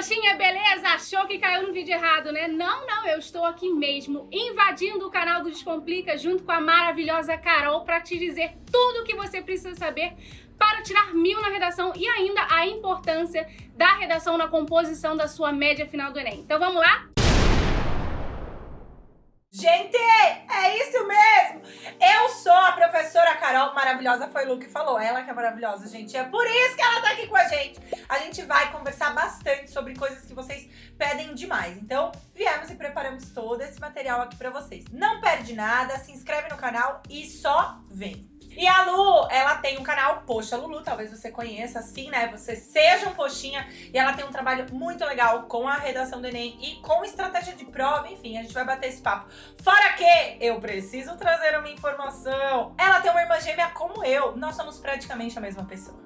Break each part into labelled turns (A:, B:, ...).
A: Poxinha, beleza? Achou que caiu no vídeo errado, né? Não, não, eu estou aqui mesmo, invadindo o canal do Descomplica junto com a maravilhosa Carol para te dizer tudo o que você precisa saber para tirar mil na redação e ainda a importância da redação na composição da sua média final do Enem. Então vamos lá?
B: Gente, é isso mesmo! Eu sou a professora Carol, maravilhosa foi Lu que falou, ela que é maravilhosa, gente. É por isso que ela tá aqui com a gente. A gente vai conversar bastante sobre coisas que vocês pedem demais. Então, viemos e preparamos todo esse material aqui pra vocês. Não perde nada, se inscreve no canal e só vem! E a Lu, ela tem um canal Poxa Lulu, talvez você conheça, assim, né? Você seja um poxinha e ela tem um trabalho muito legal com a redação do Enem e com estratégia de prova, enfim, a gente vai bater esse papo. Fora que eu preciso trazer uma informação. Ela tem uma irmã gêmea como eu, nós somos praticamente a mesma pessoa.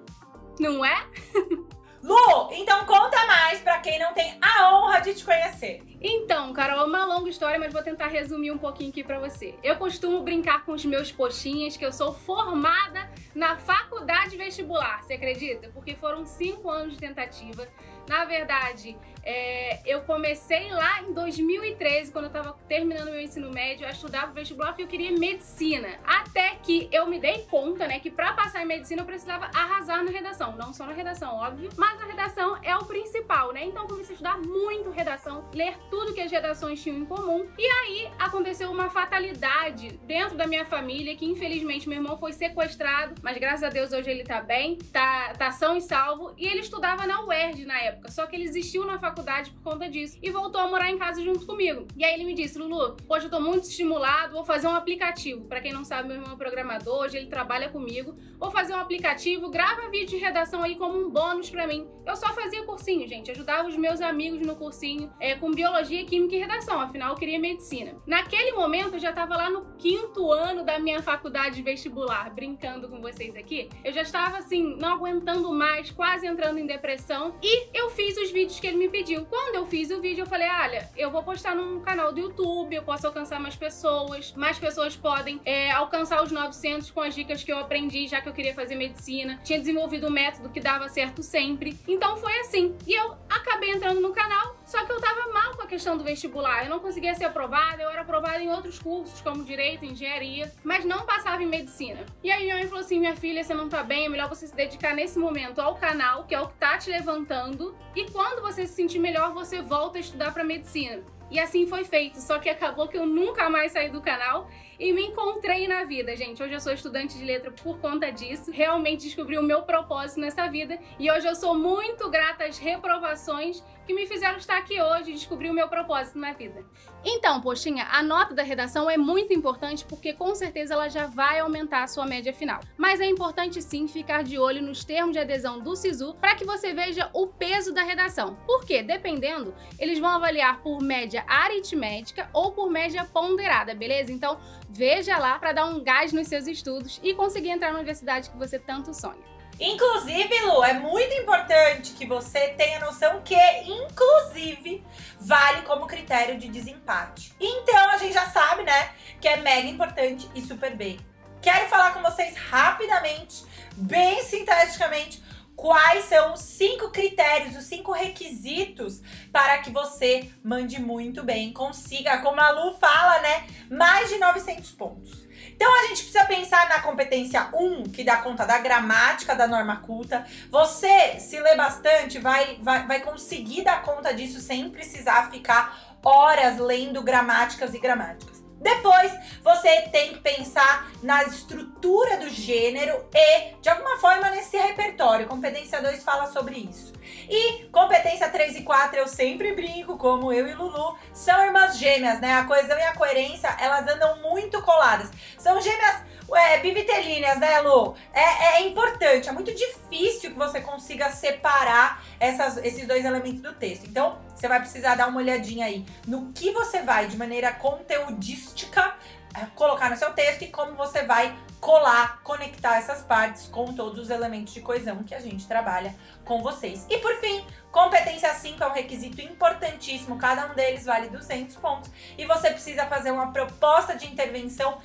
A: Não é?
B: Lu, então conta mais pra quem não tem a honra de te conhecer.
A: Então, Carol, é uma longa história, mas vou tentar resumir um pouquinho aqui pra você. Eu costumo brincar com os meus poxinhas que eu sou formada na faculdade vestibular, você acredita? Porque foram cinco anos de tentativa. Na verdade, é, eu comecei lá em 2013, quando eu estava terminando meu ensino médio, a estudar pro vestibular porque eu queria medicina. Até que eu me dei conta, né, que para passar em medicina eu precisava arrasar na redação. Não só na redação, óbvio, mas a redação é o principal, né? Então eu comecei a estudar muito redação, ler tudo que as redações tinham em comum. E aí aconteceu uma fatalidade dentro da minha família, que infelizmente meu irmão foi sequestrado, mas graças a Deus hoje ele tá bem, tá, tá são e salvo. E ele estudava na UERJ na época, só que ele existiu na faculdade por conta disso e voltou a morar em casa junto comigo. E aí ele me disse, Lulu, hoje eu tô muito estimulado, vou fazer um aplicativo. Pra quem não sabe, meu irmão é programador, hoje ele trabalha comigo. Vou fazer um aplicativo, grava vídeo de redação aí como um bônus pra mim. Eu só fazia cursinho, gente, ajudava os meus amigos no cursinho é, com biologia, química e redação, afinal eu queria medicina. Naquele momento eu já tava lá no quinto ano da minha faculdade vestibular, brincando com vocês aqui. Eu já estava assim, não aguentando mais, quase entrando em depressão e eu fiz os vídeos que ele me pediu. Quando eu fiz o vídeo, eu falei, olha, eu vou postar num canal do YouTube, eu posso alcançar mais pessoas, mais pessoas podem é, alcançar os 900 com as dicas que eu aprendi, já que eu queria fazer medicina. Tinha desenvolvido um método que dava certo sempre. Então foi assim. E eu acabei entrando no canal, só que eu tava mal com a questão do vestibular. Eu não conseguia ser aprovada, eu era aprovada em outros cursos, como Direito, Engenharia, mas não passava em Medicina. E aí minha mãe falou assim, minha filha, você não tá bem, é melhor você se dedicar nesse momento ao canal, que é o que tá te levantando, e quando você se sentir melhor, você volta a estudar para Medicina. E assim foi feito, só que acabou que eu nunca mais saí do canal e me encontrei na vida, gente. Hoje eu sou estudante de letra por conta disso. Realmente descobri o meu propósito nessa vida e hoje eu sou muito grata às reprovações que me fizeram estar aqui hoje e descobrir o meu propósito na vida. Então, poxinha, a nota da redação é muito importante porque com certeza ela já vai aumentar a sua média final. Mas é importante sim ficar de olho nos termos de adesão do SISU para que você veja o peso da redação. Porque, dependendo, eles vão avaliar por média aritmética ou por média ponderada, beleza? Então, veja lá para dar um gás nos seus estudos e conseguir entrar na universidade que você tanto sonha.
B: Inclusive, Lu, é muito importante que você tenha noção que, inclusive, vale como critério de desempate. Então, a gente já sabe, né, que é mega importante e super bem. Quero falar com vocês rapidamente, bem sinteticamente, quais são os cinco critérios, os cinco requisitos para que você mande muito bem, consiga, como a Lu fala, né, mais de 900 pontos. Então a gente precisa pensar na competência 1, que dá conta da gramática da norma culta. Você, se lê bastante, vai, vai, vai conseguir dar conta disso sem precisar ficar horas lendo gramáticas e gramáticas. Depois, você tem que pensar na estrutura do gênero e, de alguma forma, nesse repertório. Competência 2 fala sobre isso. E competência 3 e 4, eu sempre brinco, como eu e Lulu, são irmãs gêmeas, né? A coesão e a coerência, elas andam muito coladas. São gêmeas é, bivitelíneas, né, Lu? É, é, importante, é muito difícil que você consiga separar essas, esses dois elementos do texto. Então, você vai precisar dar uma olhadinha aí no que você vai, de maneira conteudística, é, colocar no seu texto e como você vai colar, conectar essas partes com todos os elementos de coesão que a gente trabalha com vocês. E por fim, competência 5 é um requisito importantíssimo, cada um deles vale 200 pontos e você precisa fazer uma proposta de intervenção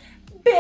B: bem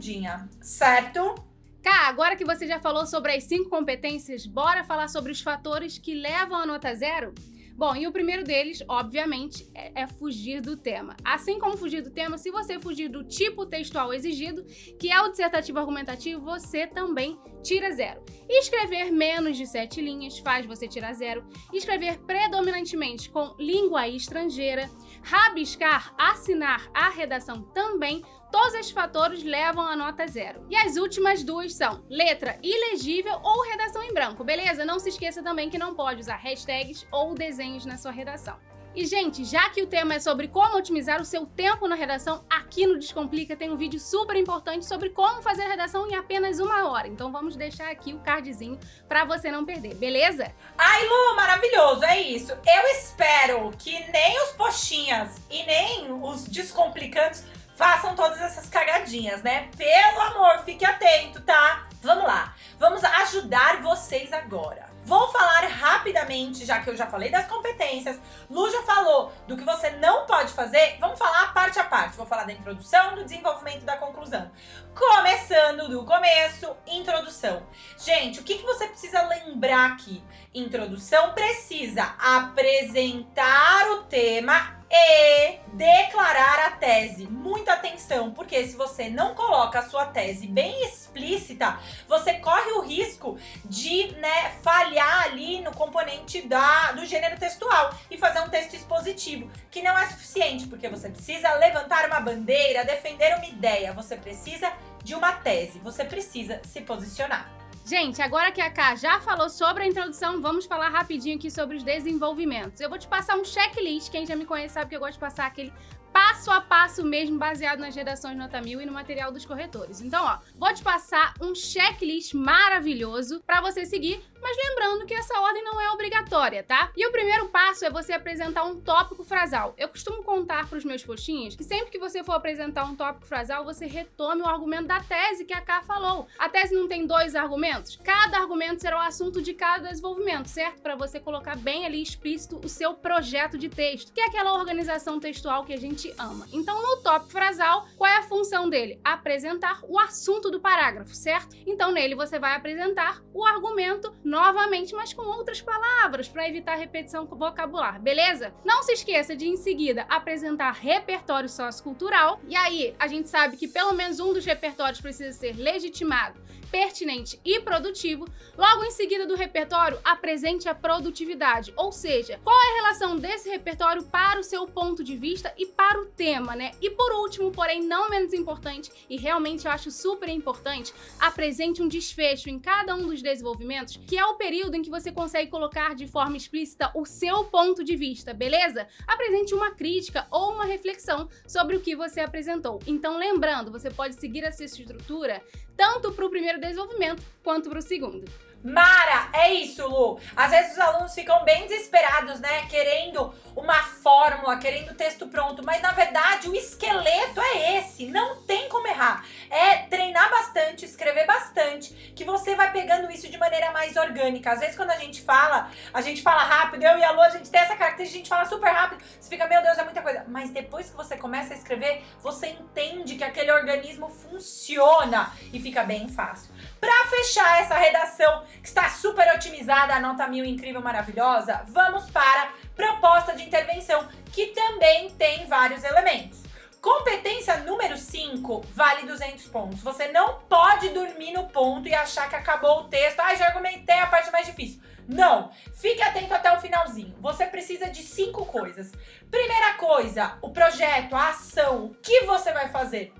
B: redondinha, certo?
A: Cá, agora que você já falou sobre as cinco competências, bora falar sobre os fatores que levam a nota zero? Bom, e o primeiro deles, obviamente, é, é, fugir do tema. Assim como fugir do tema, se você fugir do tipo textual exigido, que é o dissertativo argumentativo, você também tira zero. Escrever menos de sete linhas faz você tirar zero. Escrever predominantemente com língua estrangeira, rabiscar, assinar a redação também Todos esses fatores levam a nota zero. E as últimas duas são letra ilegível ou redação em branco, beleza? Não se esqueça também que não pode usar hashtags ou desenhos na sua redação. E, gente, já que o tema é sobre como otimizar o seu tempo na redação, aqui no Descomplica tem um vídeo super importante sobre como fazer a redação em apenas uma hora. Então vamos deixar aqui o cardzinho para você não perder, beleza?
B: Ai, Lu, maravilhoso, é isso. Eu espero que nem os poxinhas e nem os descomplicantes façam todas essas cagadinhas, né? Pelo amor, fique atento, tá? Vamos lá, vamos ajudar vocês agora. Vou falar rapidamente, já que eu já falei das competências, Lu já falou do que você não pode fazer, vamos falar parte a parte. Vou falar da introdução, do desenvolvimento da conclusão. Começando do começo, introdução. Gente, o que, que você precisa lembrar aqui? Introdução precisa apresentar o tema e declarar a tese. Muita atenção, porque se você não coloca a sua tese bem explícita, você corre o risco de né, falhar ali no componente da, do gênero textual e fazer um texto expositivo, que não é suficiente, porque você precisa levantar uma bandeira, defender uma ideia, você precisa de uma tese, você precisa se posicionar.
A: Gente, agora que a Ká já falou sobre a introdução, vamos falar rapidinho aqui sobre os desenvolvimentos. Eu vou te passar um checklist, quem já me conhece sabe que eu gosto de passar aquele passo a passo mesmo, baseado nas redações nota mil e no material dos corretores. Então, ó, vou te passar um checklist maravilhoso para você seguir mas lembrando que essa ordem não é obrigatória, tá? E o primeiro passo é você apresentar um tópico frasal. Eu costumo contar para os meus postinhos que sempre que você for apresentar um tópico frasal, você retome o argumento da tese que a Ká falou. A tese não tem dois argumentos? Cada argumento será o assunto de cada desenvolvimento, certo? Para você colocar bem ali explícito o seu projeto de texto, que é aquela organização textual que a gente ama. Então, no tópico frasal, qual é a função dele? Apresentar o assunto do parágrafo, certo? Então, nele você vai apresentar o argumento novamente, mas com outras palavras, para evitar repetição vocabular, beleza? Não se esqueça de, em seguida, apresentar repertório sociocultural. E aí, a gente sabe que pelo menos um dos repertórios precisa ser legitimado pertinente e produtivo, logo em seguida do repertório, apresente a produtividade, ou seja, qual é a relação desse repertório para o seu ponto de vista e para o tema, né? E por último, porém não menos importante, e realmente eu acho super importante, apresente um desfecho em cada um dos desenvolvimentos, que é o período em que você consegue colocar de forma explícita o seu ponto de vista, beleza? Apresente uma crítica ou uma reflexão sobre o que você apresentou. Então, lembrando, você pode seguir essa estrutura tanto para o primeiro desenvolvimento quanto para o segundo.
B: Mara, é isso, Lu. Às vezes os alunos ficam bem desesperados, né? Querendo uma fórmula, querendo texto pronto, mas na verdade o esqueleto é esse, não tem como errar. É treinar bastante, escrever bastante, que você vai pegando isso de maneira mais orgânica. Às vezes quando a gente fala, a gente fala rápido, eu e a Lu, a gente tem essa característica, a gente fala super rápido, você fica, meu Deus, é muita coisa. Mas depois que você começa a escrever, você entende que aquele organismo funciona e fica bem fácil. Pra fechar essa redação que está super otimizada, a nota mil incrível, maravilhosa, vamos para proposta de intervenção, que também tem vários elementos. Competência número 5 vale 200 pontos. Você não pode dormir no ponto e achar que acabou o texto. Ah, já argumentei a parte mais difícil. Não, fique atento até o finalzinho. Você precisa de cinco coisas. Primeira coisa, o projeto, a ação, o que você vai fazer?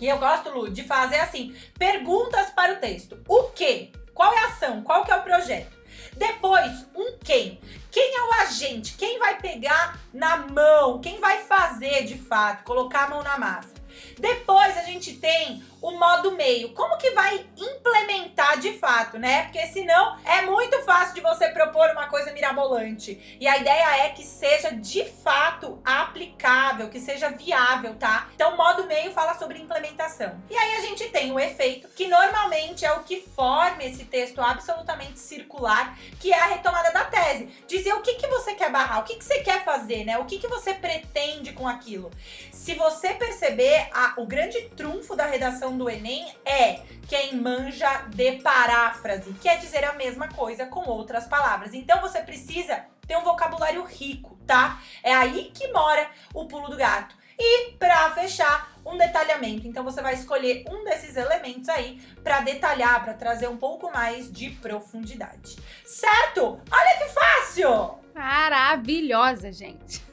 B: E eu gosto, Lu, de fazer assim, perguntas para o texto. O que? Qual é a ação? Qual que é o projeto? Depois, um quem. Quem é o agente? Quem vai pegar na mão? Quem vai fazer de fato? Colocar a mão na massa. Depois a gente tem o modo meio. Como que vai implementar de fato, né? Porque senão é muito fácil de você propor uma coisa mirabolante. E a ideia é que seja de fato aplicável, que seja viável, tá? Então, modo meio fala sobre implementação. E aí a gente tem o efeito, que normalmente é o que forma esse texto absolutamente circular, que é a retomada da tese. Dizer o que, que você quer barrar, o que, que você quer fazer, né? O que, que você pretende com aquilo. Se você perceber, a, o grande trunfo da redação do Enem é quem manja de paráfrase, quer dizer a mesma coisa com outras palavras. Então você precisa ter um vocabulário rico, tá? É aí que mora o pulo do gato. E para fechar, um detalhamento. Então você vai escolher um desses elementos aí para detalhar, para trazer um pouco mais de profundidade. Certo? Olha que fácil!
A: Maravilhosa, gente.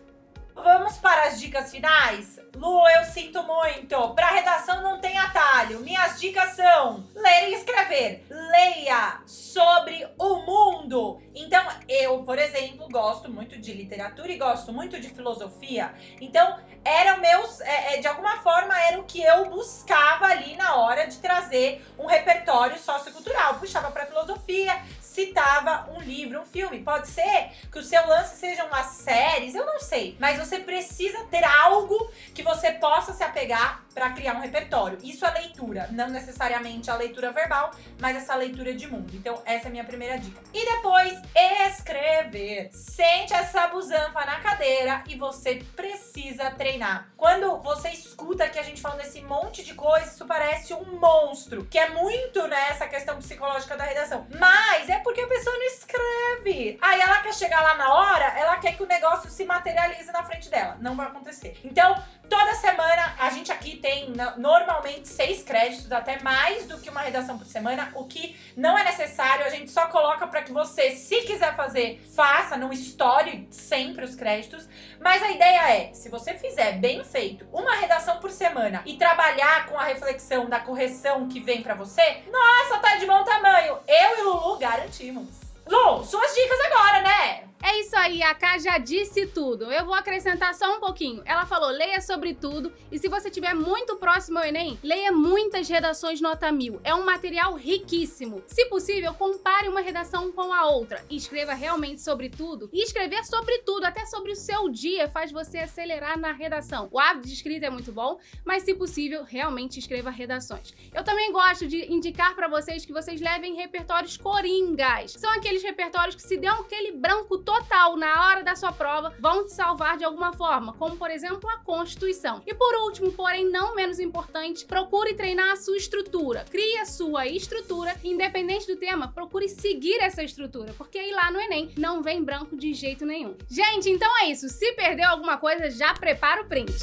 B: Vamos para as dicas finais? Lu, eu sinto muito. Para redação não tem atalho. Minhas dicas são ler e escrever. Leia sobre o mundo. Então, eu, por exemplo, gosto muito de literatura e gosto muito de filosofia. Então, era meus, é, é, de alguma forma, era o que eu buscava ali na hora de trazer um repertório sociocultural. Puxava para filosofia, citava um livro, um filme. Pode ser que o seu lance sejam as séries, eu não sei. Mas você precisa ter algo que você possa se apegar para criar um repertório. Isso é leitura, não necessariamente a leitura verbal, mas essa leitura de mundo. Então, essa é a minha primeira dica. E depois, escrever. Sente essa busanfa na cadeira e você precisa treinar. Quando você escuta que a gente falando esse monte de coisa, isso parece um monstro, que é muito nessa né, questão psicológica da redação. Mas é porque a pessoa não escreve. Aí ela quer chegar lá na hora, ela quer que o negócio se materialize na frente dela. Não vai acontecer. Então, toda semana a gente aqui tem normalmente seis créditos, até mais do que uma redação por semana, o que não é necessário, a gente só coloca para que você, se quiser fazer, faça, não estoure sempre os créditos, mas a ideia é, se você fizer bem feito uma redação por semana e trabalhar com a reflexão da correção que vem para você, nossa, tá de bom tamanho, eu e Lulu garantimos. Lu, suas dicas agora, né?
A: É isso aí, a Ká já disse tudo. Eu vou acrescentar só um pouquinho. Ela falou, leia sobre tudo e se você estiver muito próximo ao Enem, leia muitas redações nota mil. É um material riquíssimo. Se possível, compare uma redação com a outra escreva realmente sobre tudo. E escrever sobre tudo, até sobre o seu dia, faz você acelerar na redação. O hábito de escrita é muito bom, mas se possível, realmente escreva redações. Eu também gosto de indicar para vocês que vocês levem repertórios coringas. São aqueles repertórios que se dão aquele branco todo total na hora da sua prova vão te salvar de alguma forma, como por exemplo a Constituição. E por último, porém não menos importante, procure treinar a sua estrutura. Crie a sua estrutura, independente do tema, procure seguir essa estrutura, porque aí lá no Enem não vem branco de jeito nenhum. Gente, então é isso. Se perdeu alguma coisa, já prepara o print.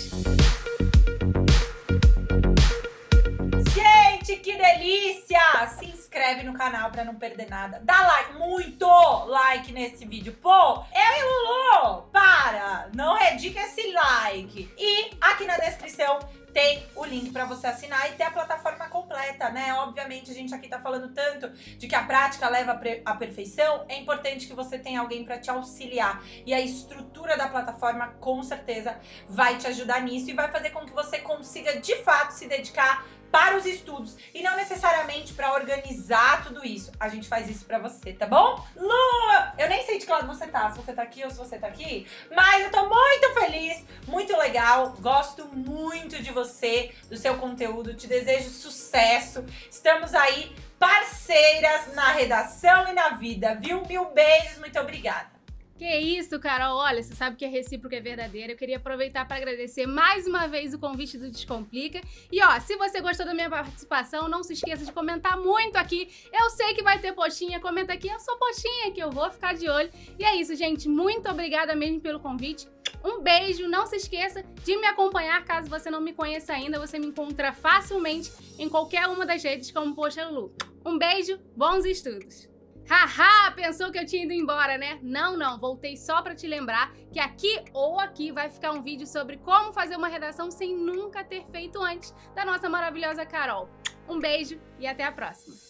B: Gente, que delícia! Se inscreve no canal pra não perder nada. Dá like, muito like nesse vídeo. Pô, eu e Lulu, para! Não redica esse like. E aqui na descrição tem o link para você assinar e ter a plataforma completa, né? Obviamente, a gente aqui tá falando tanto de que a prática leva à perfeição, é importante que você tenha alguém para te auxiliar. E a estrutura da plataforma, com certeza, vai te ajudar nisso e vai fazer com que você consiga, de fato, se dedicar para os estudos e não necessariamente para organizar tudo isso. A gente faz isso para você, tá bom? Lu, eu nem sei de que lado você tá, se você tá aqui ou se você tá aqui, mas eu tô muito feliz, muito legal, gosto muito de você, do seu conteúdo, te desejo sucesso. Estamos aí parceiras na redação e na vida, viu? Mil beijos, muito obrigada.
A: Que isso, Carol. Olha, você sabe que é recíproco é verdadeiro. Eu queria aproveitar para agradecer mais uma vez o convite do Descomplica. E ó, se você gostou da minha participação, não se esqueça de comentar muito aqui. Eu sei que vai ter postinha, comenta aqui. Eu sou postinha que eu vou ficar de olho. E é isso, gente. Muito obrigada mesmo pelo convite. Um beijo, não se esqueça de me acompanhar caso você não me conheça ainda. Você me encontra facilmente em qualquer uma das redes como Poxa Lulu. Um beijo, bons estudos! Haha, pensou que eu tinha ido embora, né? Não, não, voltei só para te lembrar que aqui ou aqui vai ficar um vídeo sobre como fazer uma redação sem nunca ter feito antes, da nossa maravilhosa Carol. Um beijo e até a próxima!